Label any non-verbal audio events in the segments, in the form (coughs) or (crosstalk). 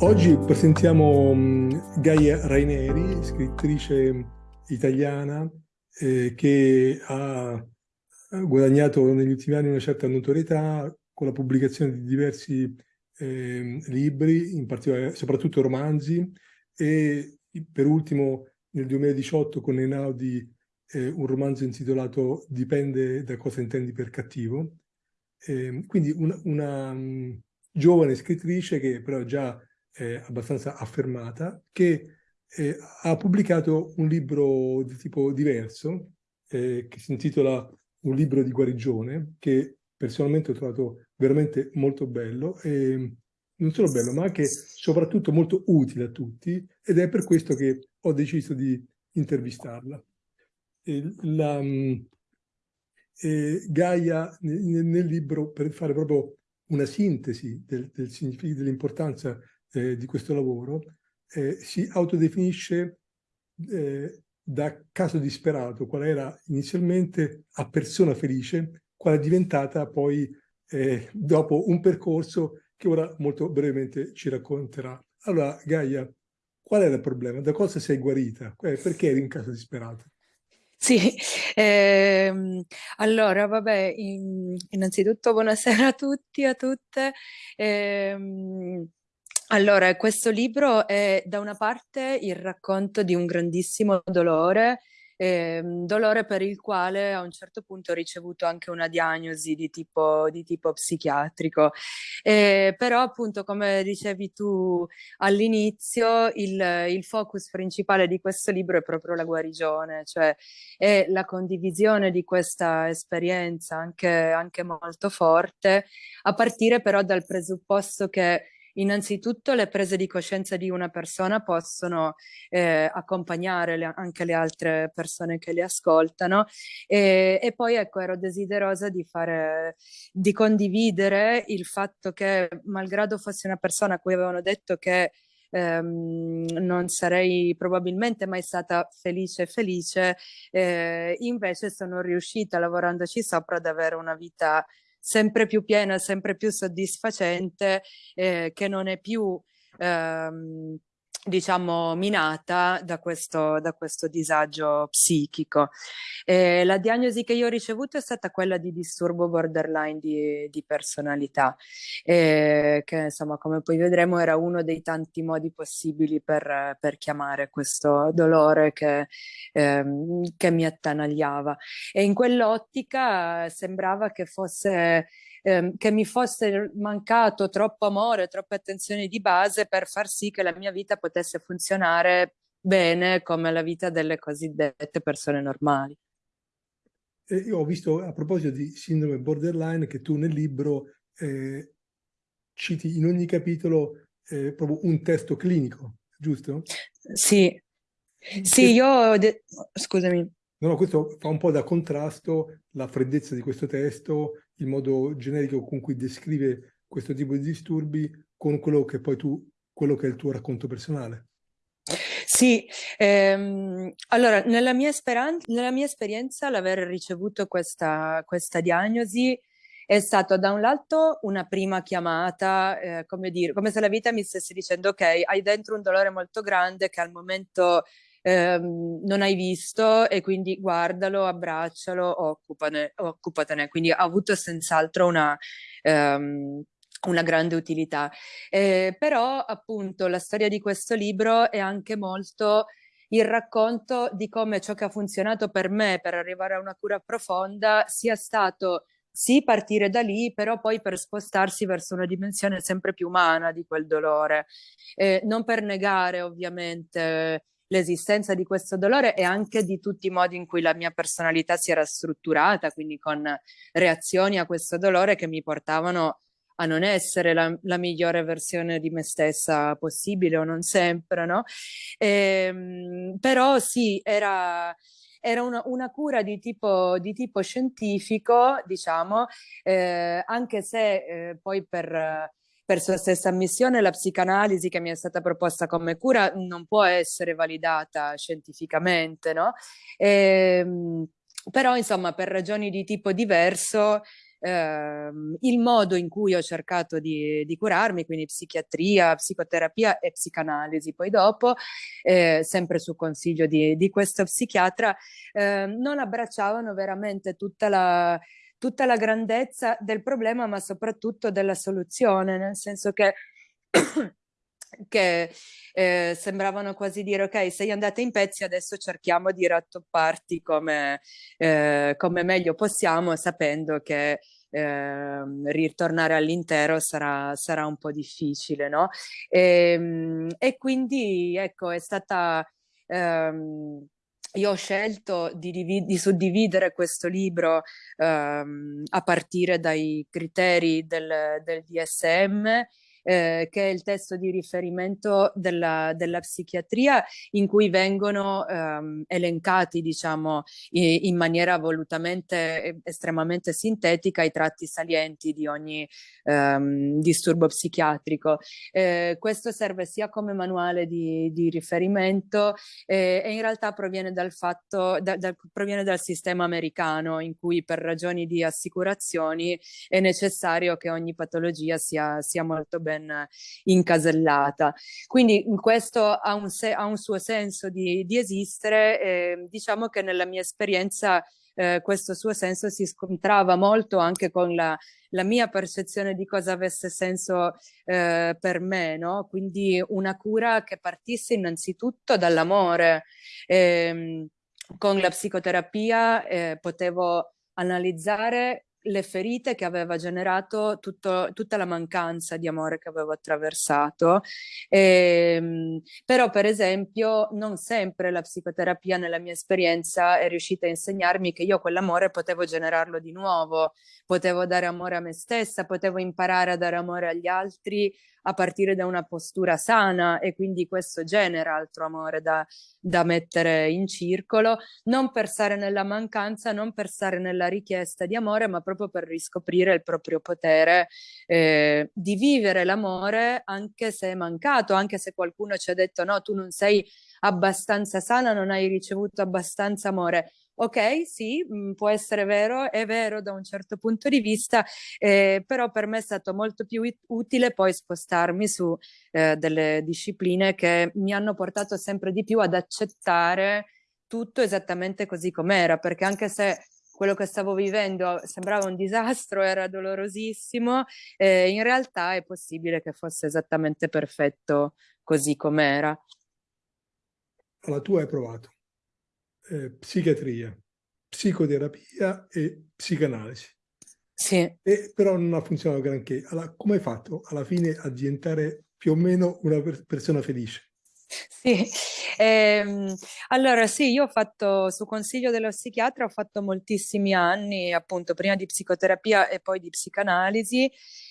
Oggi presentiamo mm, Gaia Raineri, scrittrice italiana eh, che ha guadagnato negli ultimi anni una certa notorietà con la pubblicazione di diversi eh, libri, in particolare, soprattutto romanzi, e per ultimo nel 2018 con Einaudi eh, un romanzo intitolato Dipende da cosa intendi per cattivo. Eh, quindi una, una um, giovane scrittrice che però già è abbastanza affermata, che eh, ha pubblicato un libro di tipo diverso, eh, che si intitola Un libro di guarigione, che personalmente ho trovato veramente molto bello, e non solo bello, ma anche soprattutto molto utile a tutti, ed è per questo che ho deciso di intervistarla. La, eh, Gaia nel, nel, libro, per fare proprio una sintesi del, del dell'importanza eh, di questo lavoro, eh, si autodefinisce eh, da caso disperato, quale era inizialmente a persona felice, quale è diventata poi eh, dopo un percorso che ora molto brevemente ci racconterà. Allora, Gaia, qual è il problema? Da cosa sei guarita? Perché eri in caso disperato? Sì, ehm, allora vabbè, in, innanzitutto buonasera a tutti a tutte. Ehm, allora, questo libro è da una parte il racconto di un grandissimo dolore, eh, dolore per il quale a un certo punto ho ricevuto anche una diagnosi di tipo, di tipo psichiatrico. Eh, però appunto, come dicevi tu all'inizio, il, il, focus principale di questo libro è proprio la guarigione, cioè è la condivisione di questa esperienza anche, anche molto forte, a partire però dal presupposto che Innanzitutto le prese di coscienza di una persona possono eh, accompagnare le, anche le altre persone che le ascoltano. E, e, poi ecco ero desiderosa di fare, di condividere il fatto che malgrado fossi una persona a cui avevano detto che ehm, non sarei probabilmente mai stata felice felice, eh, invece sono riuscita lavorandoci sopra ad avere una vita sempre più piena, sempre più soddisfacente, eh, che non è più ehm, diciamo minata da questo, da questo disagio psichico. Eh, la diagnosi che io ho ricevuto è stata quella di disturbo borderline di, di personalità, eh, che insomma come poi vedremo era uno dei tanti modi possibili per, per chiamare questo dolore che, ehm, che mi attanagliava. E in quell'ottica sembrava che fosse ehm, che mi fosse mancato troppo amore, troppe attenzioni di base per far sì che la mia vita potesse funzionare bene come la vita delle cosiddette persone normali. Eh, io ho visto a proposito di sindrome borderline che tu nel libro eh, citi in ogni capitolo eh, proprio un testo clinico, giusto? Sì, sì, io... Scusami. No, no, questo fa un po' da contrasto la freddezza di questo testo, il modo generico con cui descrive questo tipo di disturbi con quello che poi tu, quello che è il tuo racconto personale. Sì, ehm, allora nella mia, nella mia esperienza l'aver ricevuto questa, questa diagnosi è stato da un lato una prima chiamata, eh, come, dire, come se la vita mi stesse dicendo ok, hai dentro un dolore molto grande che al momento ehm, non hai visto e quindi guardalo, abbraccialo, occupane, occupatene. Quindi ha avuto senz'altro una... Um, una grande utilità. Eh, però appunto la storia di questo libro è anche molto il racconto di come ciò che ha funzionato per me per arrivare a una cura profonda sia stato sì partire da lì, però poi per spostarsi verso una dimensione sempre più umana di quel dolore. Eh, non per negare ovviamente l'esistenza di questo dolore e anche di tutti i modi in cui la mia personalità si era strutturata, quindi con reazioni a questo dolore che mi portavano a non essere la, la migliore versione di me stessa possibile o non sempre, no? E, ehm, però sì, era era una, una, cura di tipo, di tipo scientifico, diciamo, eh, anche se eh, poi per per sua stessa ammissione la psicanalisi che mi è stata proposta come cura non può essere validata scientificamente, no? E, ehm, però insomma per ragioni di tipo diverso ehm, il modo in cui ho cercato di, di, curarmi, quindi psichiatria, psicoterapia e psicanalisi. Poi dopo, eh, sempre su consiglio di, di questo psichiatra, eh, non abbracciavano veramente tutta la tutta la grandezza del problema, ma soprattutto della soluzione, nel senso che (coughs) che eh, sembravano quasi dire ok sei andata in pezzi adesso cerchiamo di rattopparti come, eh, come meglio possiamo sapendo che eh, ritornare all'intero sarà, sarà, un po' difficile no? e, ehm, e quindi ecco è stata ehm, io ho scelto di, di suddividere questo libro ehm, a partire dai criteri del, del DSM eh, che è il testo di riferimento della, della psichiatria in cui vengono ehm, elencati, diciamo, in, maniera volutamente estremamente sintetica i tratti salienti di ogni ehm, disturbo psichiatrico. Eh, questo serve sia come manuale di, di riferimento eh, e in realtà proviene dal fatto, da, da, proviene dal sistema americano in cui per ragioni di assicurazioni è necessario che ogni patologia sia, sia molto ben ben incasellata. Quindi questo ha un, ha un suo senso di, di esistere, eh, diciamo che nella mia esperienza eh, questo suo senso si scontrava molto anche con la, la mia percezione di cosa avesse senso eh, per me, no? Quindi una cura che partisse innanzitutto dall'amore. Eh, con la psicoterapia eh, potevo analizzare le ferite che aveva generato tutto, tutta la mancanza di amore che avevo attraversato. E, ehm, però per esempio non sempre la psicoterapia nella mia esperienza è riuscita a insegnarmi che io quell'amore potevo generarlo di nuovo, potevo dare amore a me stessa, potevo imparare a dare amore agli altri a partire da una postura sana e quindi questo genera altro amore da, da mettere in circolo, non per stare nella mancanza, non per stare nella richiesta di amore, ma proprio per riscoprire il proprio potere eh, di vivere l'amore anche se è mancato, anche se qualcuno ci ha detto no, tu non sei abbastanza sana, non hai ricevuto abbastanza amore ok, sì, mh, mm, può essere vero, è vero da un certo punto di vista, eh, però per me è stato molto più utile poi spostarmi su eh, delle discipline che mi hanno portato sempre di più ad accettare tutto esattamente così com'era, perché anche se quello che stavo vivendo sembrava un disastro, era dolorosissimo, eh, in realtà è possibile che fosse esattamente perfetto così com'era. La tua hai provato eh, psichiatria, psicoterapia e psicanalisi. Sì. E, però non ha funzionato granché. Allora, come hai fatto alla fine a diventare più o meno una per persona felice? Sì, ehm, allora sì, io ho fatto, su consiglio dello psichiatra, ho fatto moltissimi anni, appunto, prima di psicoterapia e poi di psicanalisi.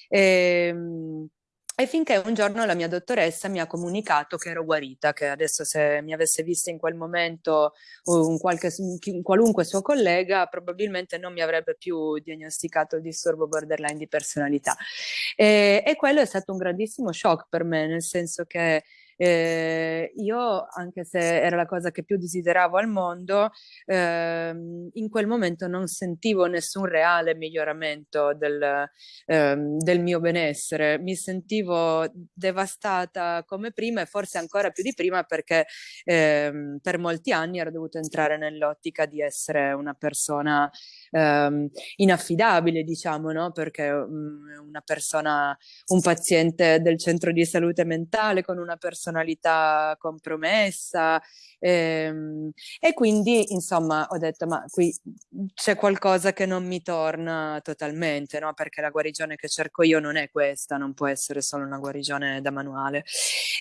Ehm, e finché un giorno la mia dottoressa mi ha comunicato che ero guarita, che adesso se mi avesse vista in quel momento un, qualche, un qualunque suo collega probabilmente non mi avrebbe più diagnosticato il disturbo borderline di personalità. E, e quello è stato un grandissimo shock per me, nel senso che eh, io, anche se era la cosa che più desideravo al mondo, ehm, in quel momento non sentivo nessun reale miglioramento del, ehm, del mio benessere. Mi sentivo devastata come prima e forse ancora più di prima perché ehm, per molti anni ero dovuta entrare nell'ottica di essere una persona ehm, inaffidabile, diciamo, no? Perché um, una persona, un paziente del centro di salute mentale con una personalità compromessa ehm, e quindi, insomma, ho detto, ma qui c'è qualcosa che non mi torna totalmente, no? Perché la guarigione che cerco io non è questa, non può essere solo una guarigione da manuale.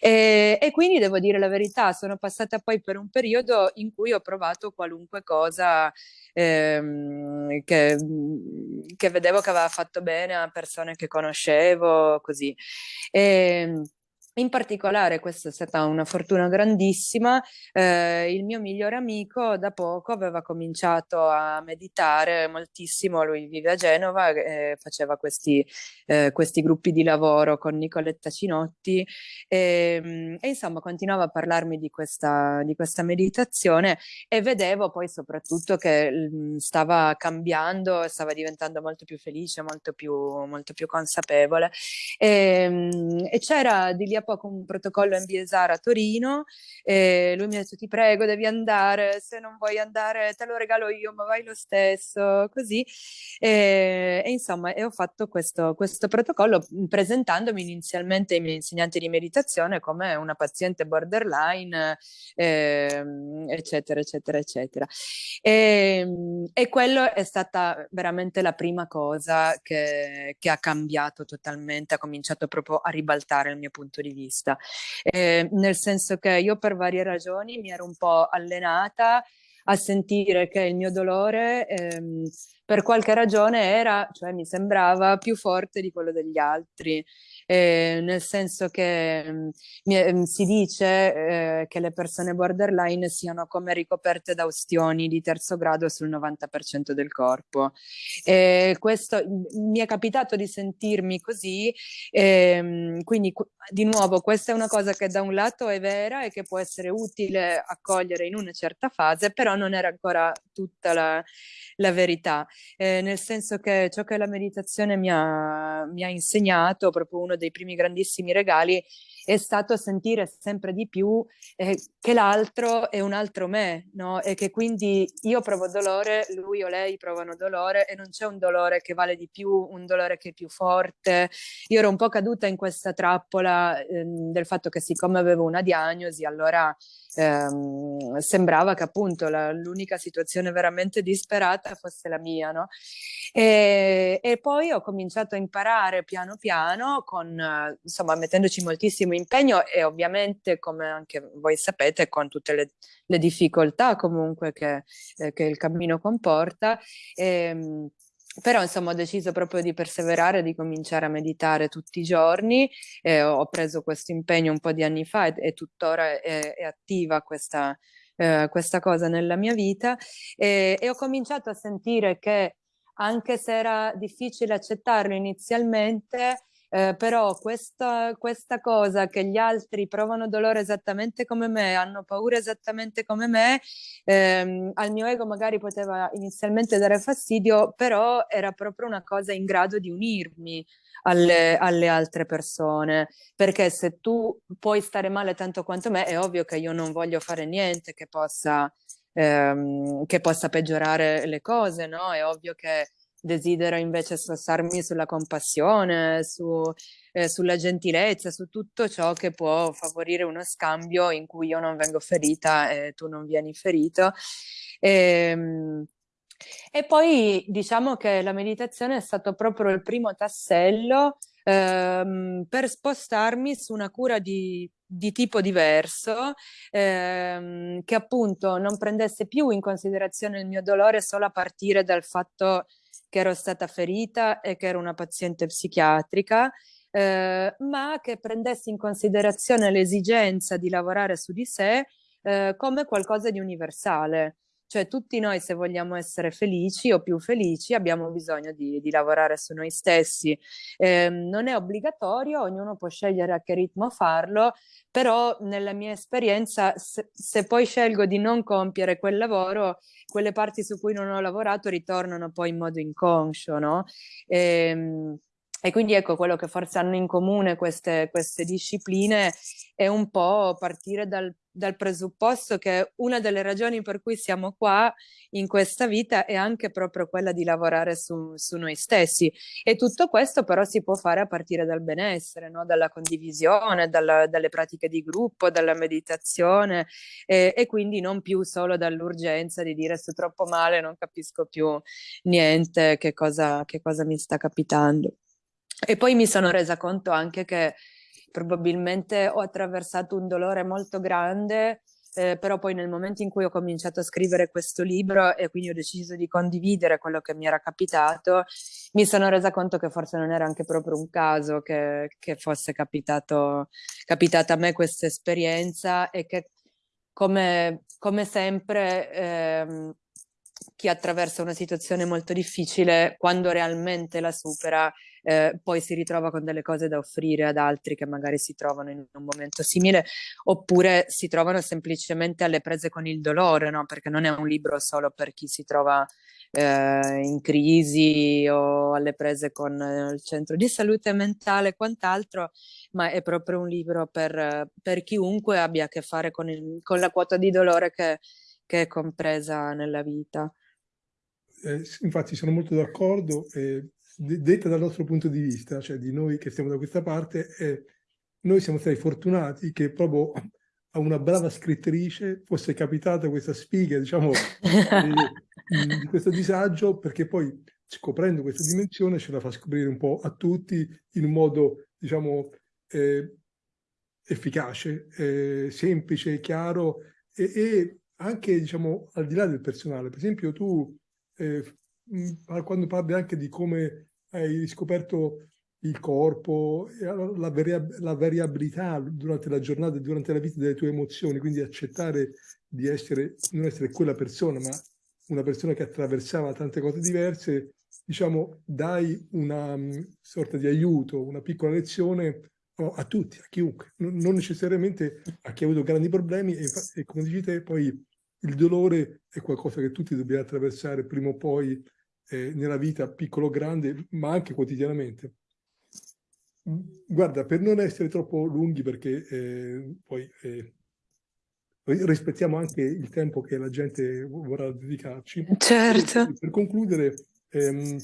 E, e quindi devo dire la verità, sono passata poi per un periodo in cui ho provato qualunque cosa ehm, che, che, vedevo che aveva fatto bene a persone che conoscevo, così. E, in particolare, questa è stata una fortuna grandissima, eh, il mio migliore amico da poco aveva cominciato a meditare moltissimo, lui vive a Genova, eh, faceva questi, eh, questi, gruppi di lavoro con Nicoletta Cinotti e, ehm, e, insomma continuava a parlarmi di questa, di questa meditazione e vedevo poi soprattutto che mh, stava cambiando, stava diventando molto più felice, molto più, molto più consapevole. E, ehm, e c'era di lì a poco un protocollo MBSR a Torino e lui mi ha detto ti prego devi andare, se non vuoi andare te lo regalo io ma vai lo stesso, così. E, e insomma e ho fatto questo, questo protocollo presentandomi inizialmente ai miei insegnanti di meditazione come una paziente borderline eh, eccetera eccetera eccetera. E, e quello è stata veramente la prima cosa che, che ha cambiato totalmente, ha cominciato proprio a ribaltare il mio punto di vista, eh, nel senso che io per varie ragioni mi ero un po' allenata a sentire che il mio dolore ehm, per qualche ragione era, cioè mi sembrava più forte di quello degli altri eh, nel senso che mh, mm, si dice eh, che le persone borderline siano come ricoperte da ustioni di terzo grado sul 90% del corpo. E questo mi è capitato di sentirmi così, ehm, quindi di nuovo questa è una cosa che da un lato è vera e che può essere utile accogliere in una certa fase, però non era ancora tutta la, la verità, eh, nel senso che ciò che la meditazione mi ha, mi ha insegnato, proprio uno dei primi grandissimi regali, è stato sentire sempre di più eh, che l'altro è un altro me, no? E che quindi io provo dolore, lui o lei provano dolore e non c'è un dolore che vale di più, un dolore che è più forte. Io ero un po' caduta in questa trappola eh, del fatto che siccome avevo una diagnosi, allora ehm, sembrava che appunto l'unica situazione veramente disperata fosse la mia, no? E, e, poi ho cominciato a imparare piano piano, con, insomma, mettendoci moltissimo impegno e ovviamente, come anche voi sapete, con tutte le, le difficoltà comunque che, eh, che, il cammino comporta. Ehm, però insomma ho deciso proprio di perseverare, di cominciare a meditare tutti i giorni, eh, ho preso questo impegno un po' di anni fa e, e tuttora è, è attiva questa, eh, questa, cosa nella mia vita e, e ho cominciato a sentire che anche se era difficile accettarlo inizialmente, eh, però questa, questa, cosa che gli altri provano dolore esattamente come me, hanno paura esattamente come me, ehm, al mio ego magari poteva inizialmente dare fastidio, però era proprio una cosa in grado di unirmi alle, alle altre persone, perché se tu puoi stare male tanto quanto me, è ovvio che io non voglio fare niente che possa, ehm, che possa peggiorare le cose, no? È ovvio che desidero invece spostarmi sulla compassione, su, eh, sulla gentilezza, su tutto ciò che può favorire uno scambio in cui io non vengo ferita e tu non vieni ferito. E, ehm, e poi diciamo che la meditazione è stato proprio il primo tassello ehm, per spostarmi su una cura di, di tipo diverso, ehm, che appunto non prendesse più in considerazione il mio dolore solo a partire dal fatto che ero stata ferita e che ero una paziente psichiatrica, eh, ma che prendessi in considerazione l'esigenza di lavorare su di sé eh, come qualcosa di universale. Cioè tutti noi se vogliamo essere felici o più felici abbiamo bisogno di, di lavorare su noi stessi. Eh, non è obbligatorio, ognuno può scegliere a che ritmo farlo, però nella mia esperienza se, se poi scelgo di non compiere quel lavoro, quelle parti su cui non ho lavorato ritornano poi in modo inconscio, no? E, ehm, e quindi ecco quello che forse hanno in comune queste, queste discipline è un po' partire dal, dal, presupposto che una delle ragioni per cui siamo qua in questa vita è anche proprio quella di lavorare su, su noi stessi e tutto questo però si può fare a partire dal benessere, no? dalla condivisione, dalla, dalle pratiche di gruppo, dalla meditazione e, e quindi non più solo dall'urgenza di dire sto troppo male, non capisco più niente, che cosa, che cosa mi sta capitando. E poi mi sono resa conto anche che probabilmente ho attraversato un dolore molto grande eh, però poi nel momento in cui ho cominciato a scrivere questo libro e quindi ho deciso di condividere quello che mi era capitato, mi sono resa conto che forse non era anche proprio un caso che, che fosse capitato, capitata a me questa esperienza e che come, come sempre ehm, chi attraversa una situazione molto difficile, quando realmente la supera, eh, poi si ritrova con delle cose da offrire ad altri che magari si trovano in un momento simile, oppure si trovano semplicemente alle prese con il dolore, no? perché non è un libro solo per chi si trova eh, in crisi o alle prese con eh, il centro di salute mentale e quant'altro, ma è proprio un libro per, per chiunque abbia a che fare con, il, con la quota di dolore che, che è compresa nella vita. Eh, infatti sono molto d'accordo, eh, detta dal nostro punto di vista, cioè di noi che stiamo da questa parte, eh, noi siamo stati fortunati che proprio a una brava scrittrice fosse capitata questa sfiga, diciamo, di, di questo disagio, perché poi scoprendo questa dimensione ce la fa scoprire un po' a tutti in un modo, diciamo, eh, efficace, eh, semplice, chiaro e, e, anche, diciamo, al di là del personale. Per esempio, tu, eh, quando parli anche di come hai scoperto il corpo, la, variab la, variabilità durante la giornata e durante la vita delle tue emozioni, quindi accettare di essere, non essere quella persona, ma una persona che attraversava tante cose diverse, diciamo, dai una um, sorta di aiuto, una piccola lezione oh, a tutti, a chiunque, non, necessariamente a chi ha avuto grandi problemi e, e come dici te, poi il dolore è qualcosa che tutti dobbiamo attraversare prima o poi eh, nella vita, piccolo o grande, ma anche quotidianamente. Guarda, per non essere troppo lunghi, perché eh, poi eh, rispettiamo anche il tempo che la gente vorrà dedicarci. Certo. Per, per concludere, ehm,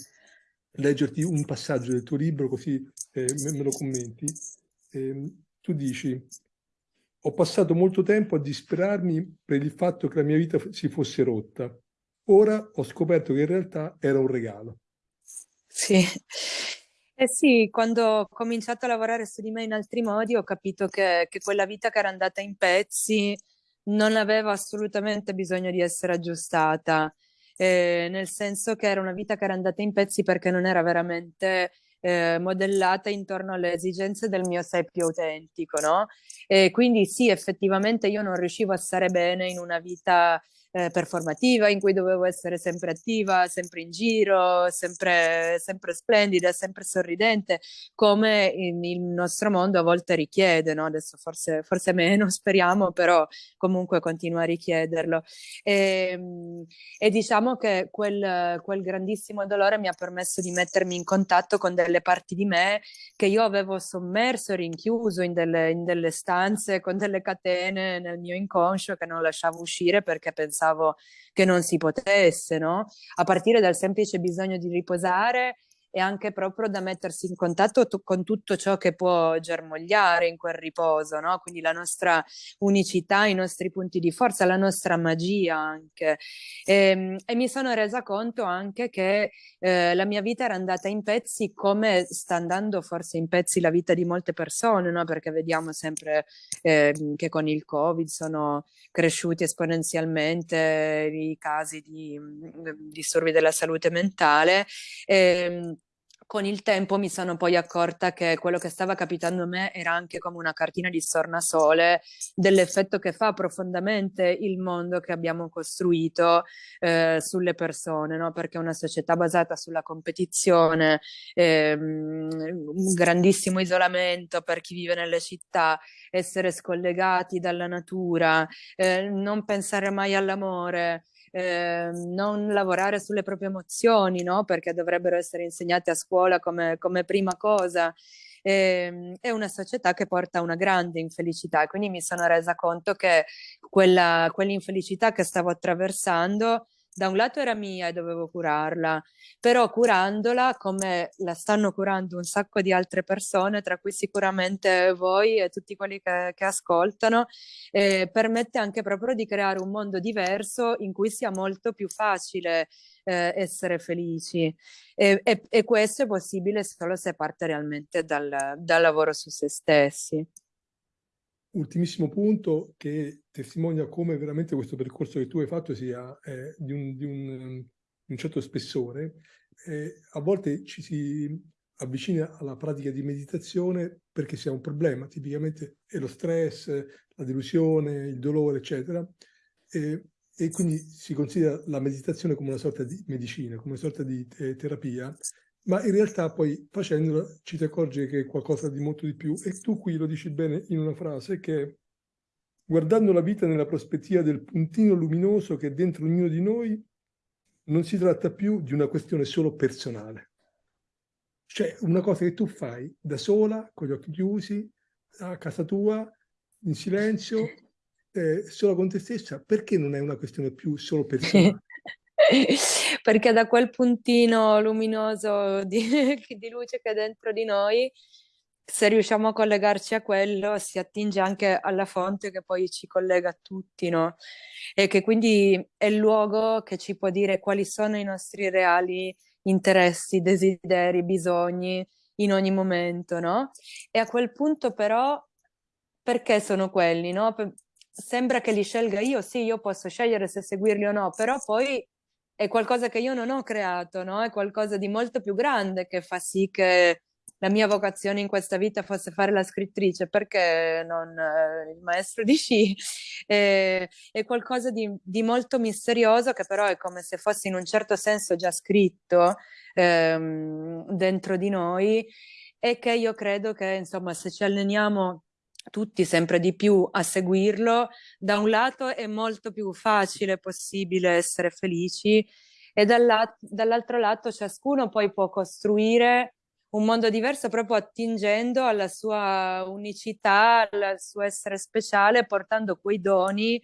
leggerti un passaggio del tuo libro, così eh, me, me, lo commenti. Ehm, tu dici, ho passato molto tempo a disperarmi per il fatto che la mia vita si fosse rotta. Ora ho scoperto che in realtà era un regalo. Sì, eh sì, quando ho cominciato a lavorare su di me in altri modi ho capito che, che quella vita che era andata in pezzi non aveva assolutamente bisogno di essere aggiustata, eh, nel senso che era una vita che era andata in pezzi perché non era veramente eh, modellata intorno alle esigenze del mio sé più autentico, no? E quindi sì, effettivamente io non riuscivo a stare bene in una vita eh, performativa in cui dovevo essere sempre attiva, sempre in giro, sempre, sempre splendida, sempre sorridente, come in, il nostro mondo a volte richiede, no? adesso forse, forse meno, (laughs) speriamo, però comunque continua a richiederlo. E, ehm, e diciamo che quel, quel grandissimo dolore mi ha permesso di mettermi in contatto con delle parti di me che io avevo sommerso, rinchiuso in delle, in delle stanze con delle catene nel mio inconscio che non lasciavo uscire perché pensavo pensavo che non si potesse, no? A partire dal semplice bisogno di riposare e anche proprio da mettersi in contatto con tutto ciò che può germogliare in quel riposo, no? Quindi la nostra unicità, i nostri punti di forza, la nostra magia anche. E, ehm, e mi sono resa conto anche che eh, la mia vita era andata in pezzi come sta andando forse in pezzi la vita di molte persone, no? Perché vediamo sempre eh, che con il Covid sono cresciuti esponenzialmente i casi di mm, disturbi della salute mentale. E, ehm, con il tempo mi sono poi accorta che quello che stava capitando a me era anche come una cartina di stornasole dell'effetto che fa profondamente il mondo che abbiamo costruito eh, sulle persone, no? perché una società basata sulla competizione, ehm, un grandissimo isolamento per chi vive nelle città, essere scollegati dalla natura, eh, non pensare mai all'amore, eh, non lavorare sulle proprie emozioni, no? perché dovrebbero essere insegnate a scuola come, come prima cosa. Eh, è una società che porta una grande infelicità quindi mi sono resa conto che quell'infelicità che stavo attraversando da un lato era mia e dovevo curarla, però curandola come la stanno curando un sacco di altre persone, tra cui sicuramente voi e tutti quelli che, che ascoltano, eh, permette anche proprio di creare un mondo diverso in cui sia molto più facile eh, essere felici e, e, e, questo è possibile solo se parte realmente dal, dal lavoro su se stessi. Ultimissimo punto che testimonia come veramente questo percorso che tu hai fatto sia eh, di, un, di, un, un, certo spessore. Eh, a volte ci si avvicina alla pratica di meditazione perché si ha un problema, tipicamente è lo stress, la delusione, il dolore, eccetera, e, e quindi si considera la meditazione come una sorta di medicina, come una sorta di te terapia, ma in realtà poi facendolo ci ti accorgi che è qualcosa di molto di più e tu qui lo dici bene in una frase che guardando la vita nella prospettiva del puntino luminoso che è dentro ognuno di noi non si tratta più di una questione solo personale cioè una cosa che tu fai da sola, con gli occhi chiusi, a casa tua, in silenzio, (laughs) eh, solo con te stessa, perché non è una questione più solo personale? (laughs) (laughs) perché da quel puntino luminoso di, (laughs) di, luce che è dentro di noi, se riusciamo a collegarci a quello, si attinge anche alla fonte che poi ci collega a tutti, no? E che quindi è il luogo che ci può dire quali sono i nostri reali interessi, desideri, bisogni in ogni momento, no? E a quel punto però, perché sono quelli, no? Sembra che li scelga io, sì, io posso scegliere se seguirli o no, però poi è qualcosa che io non ho creato, no? È qualcosa di molto più grande che fa sì che la mia vocazione in questa vita fosse fare la scrittrice, perché non eh, il maestro di sci? (laughs) Eh, è qualcosa di, di, molto misterioso che però è come se fosse in un certo senso già scritto ehm, dentro di noi e che io credo che insomma se ci alleniamo tutti sempre di più a seguirlo, da un lato è molto più facile possibile essere felici e dall'altro lato ciascuno poi può costruire un mondo diverso proprio attingendo alla sua unicità, al suo essere speciale, portando quei doni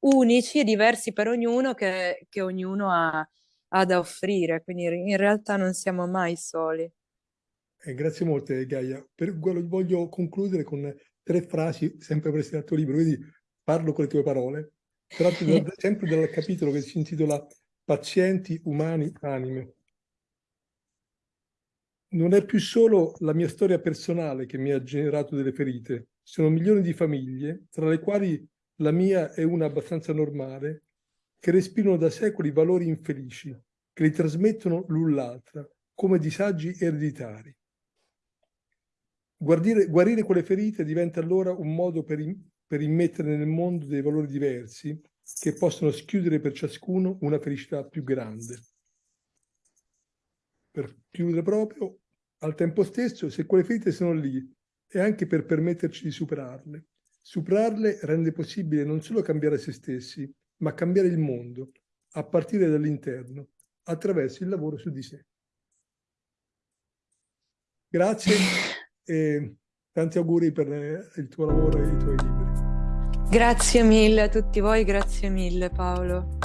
unici e diversi per ognuno che, che ognuno ha, ha, da offrire. Quindi in realtà non siamo mai soli. Eh, grazie molte Gaia. Per, voglio concludere con tre frasi sempre prese dal tuo libro, quindi parlo con le tue parole, tratto da, (laughs) sempre dal capitolo che si intitola Pazienti, umani, anime. Non è più solo la mia storia personale che mi ha generato delle ferite, sono milioni di famiglie, tra le quali la mia è una abbastanza normale, che respirano da secoli valori infelici, che li trasmettono l'un l'altra, come disagi ereditari. Guardire, guarire quelle ferite diventa allora un modo per, per immettere nel mondo dei valori diversi che possono schiudere per ciascuno una felicità più grande per chiudere proprio, al tempo stesso, se quelle ferite sono lì, è anche per permetterci di superarle. Superarle rende possibile non solo cambiare se stessi, ma cambiare il mondo, a partire dall'interno, attraverso il lavoro su di sé. Grazie e tanti auguri per il tuo lavoro e i tuoi libri. Grazie mille a tutti voi, grazie mille Paolo.